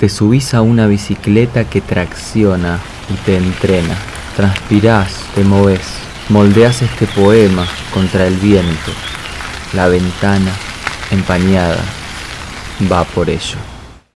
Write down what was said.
Te subís a una bicicleta que tracciona y te entrena. Transpirás, te moves, moldeas este poema contra el viento. La ventana, empañada, va por ello.